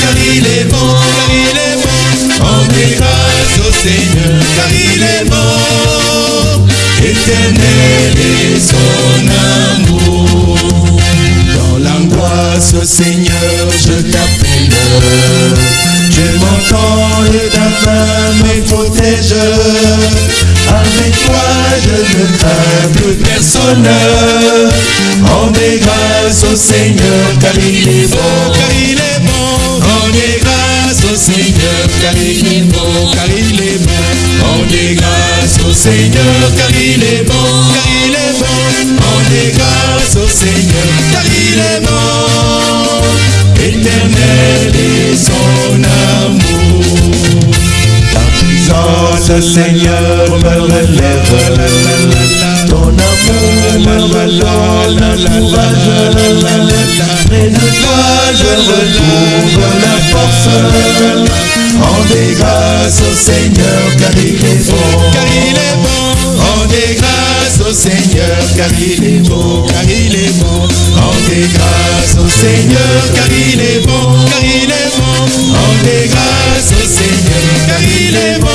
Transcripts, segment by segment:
car il est bon, car il est bon. Rendez grâce au Seigneur car il est bon. Éternel est son amour. Dans l'angoisse, Seigneur, je t'appelle. Tu m'entends et ta main me protège. Avec toi, je ne crains plus personne. Rendez grâce au Seigneur, car il est bon, car il est bon. Rendez grâce au Seigneur, car il est bon, car il est bon. Rendez grâce au Seigneur, car il est bon, car il est bon. Rendez grâce au Seigneur, car il est bon. Éternel Puissance, Seigneur, me relève. Ton amour me redonne le courage. Près de je retrouve la force. Rendez grâce au Seigneur, car il est bon. Car il est bon. Rendez grâce au Seigneur, car il est beau, car il est bon. Rendez grâce au Seigneur, car il est bon, car il est bon. Rendez grâce au Seigneur, car il est bon.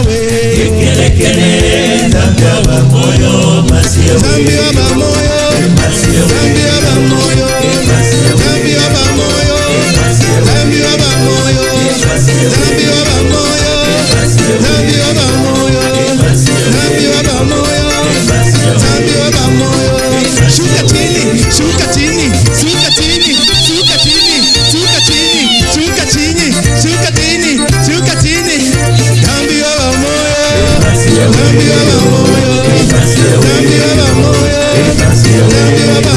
Yahweh Yekelekele Zambia bamoyo Masiyawe Zambia bamoyo Masiyawe Zambia bamoyo Masiyawe Zambia bamoyo Masiyawe Zambia bamoyo Yeah.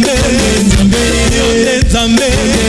Bésame, bésame, bésame.